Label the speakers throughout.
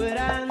Speaker 1: Berang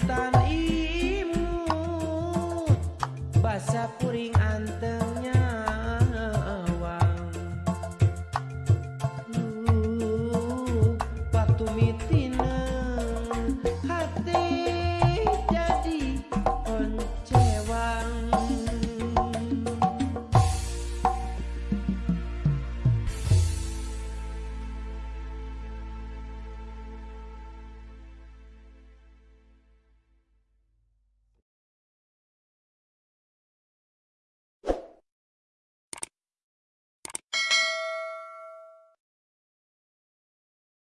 Speaker 1: hutan